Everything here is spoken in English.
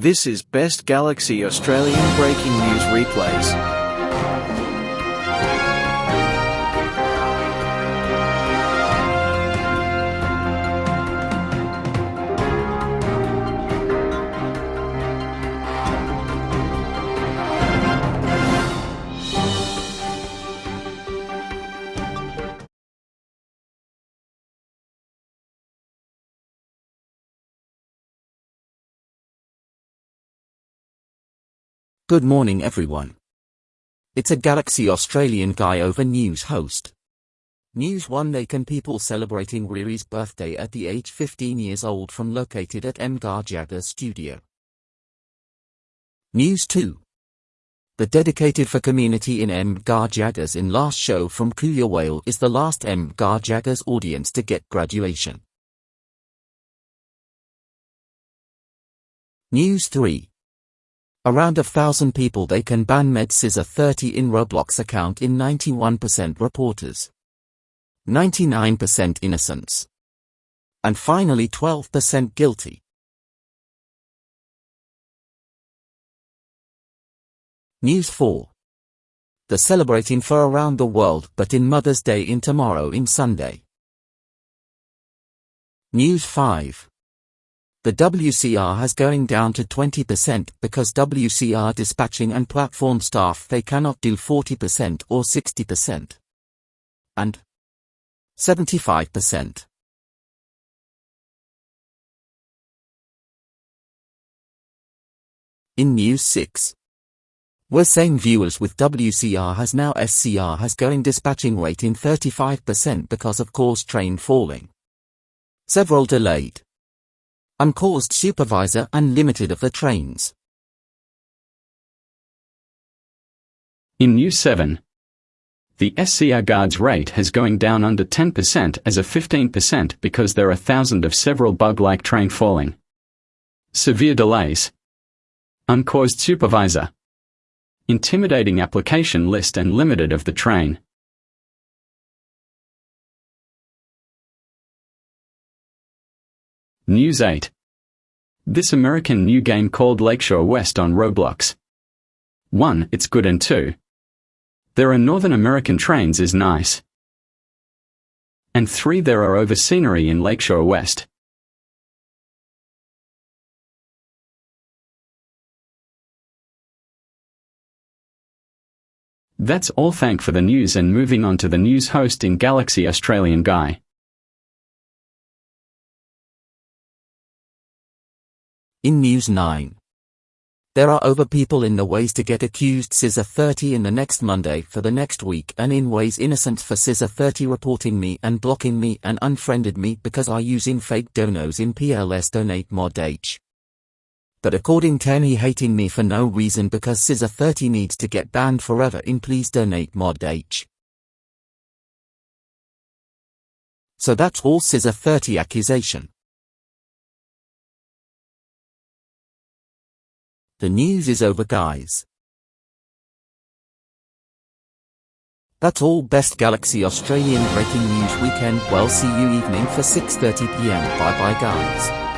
This is Best Galaxy Australian Breaking News Replays. Good morning everyone. It's a Galaxy Australian guy over news host. News 1 Nakan people celebrating Riri's birthday at the age 15 years old from located at MGAR Jagger studio. News 2 The dedicated for community in MGAR Jaggers in last show from Kuya Whale is the last MGAR Jaggers audience to get graduation. News 3 Around a thousand people they can ban Med Scissor 30 in Roblox account in 91% reporters. 99% innocence. And finally 12% guilty. News 4. The celebrating for around the world but in Mother's Day in tomorrow in Sunday. News 5. The WCR has going down to 20% because WCR dispatching and platform staff they cannot do 40% or 60%. And 75%. In News 6. We're saying viewers with WCR has now SCR has going dispatching rate in 35% because of course train falling. Several delayed uncaused supervisor unlimited of the trains. In News 7, the SCR guards rate has going down under 10% as a 15% because there are thousands of several bug-like train falling. Severe delays. Uncaused supervisor. Intimidating application list and limited of the train. News 8. This American new game called Lakeshore West on Roblox. 1. It's good and 2. There are Northern American trains is nice. And 3. There are over scenery in Lakeshore West. That's all thank for the news and moving on to the news host in Galaxy Australian Guy. In News 9. There are over people in the ways to get accused Scissor 30 in the next Monday for the next week and in ways innocent for Scissor 30 reporting me and blocking me and unfriended me because I using fake donos in PLS donate mod H. But according to he hating me for no reason because Scissor 30 needs to get banned forever in please donate mod H. So that's all Scissor 30 accusation. The news is over guys. That's all best Galaxy Australian breaking news weekend well see you evening for 6.30pm bye bye guys.